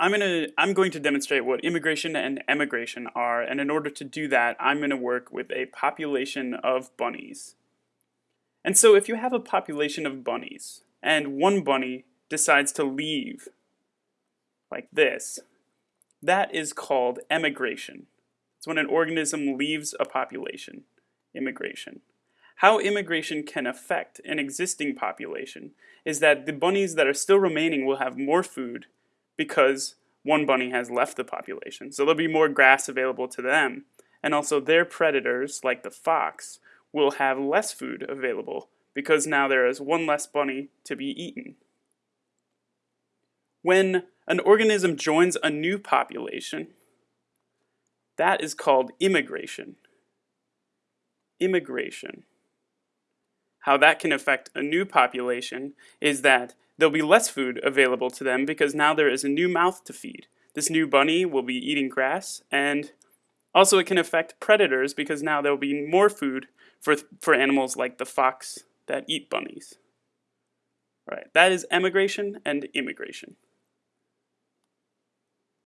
I'm gonna I'm going to demonstrate what immigration and emigration are, and in order to do that, I'm gonna work with a population of bunnies. And so if you have a population of bunnies, and one bunny decides to leave, like this, that is called emigration. It's when an organism leaves a population, emigration. How emigration can affect an existing population is that the bunnies that are still remaining will have more food because one bunny has left the population. So there'll be more grass available to them. And also their predators, like the fox, will have less food available because now there is one less bunny to be eaten. When an organism joins a new population, that is called immigration. Immigration. How that can affect a new population is that there'll be less food available to them because now there is a new mouth to feed. This new bunny will be eating grass and also it can affect predators because now there will be more food for, for animals like the fox that eat bunnies. All right, that is emigration and immigration.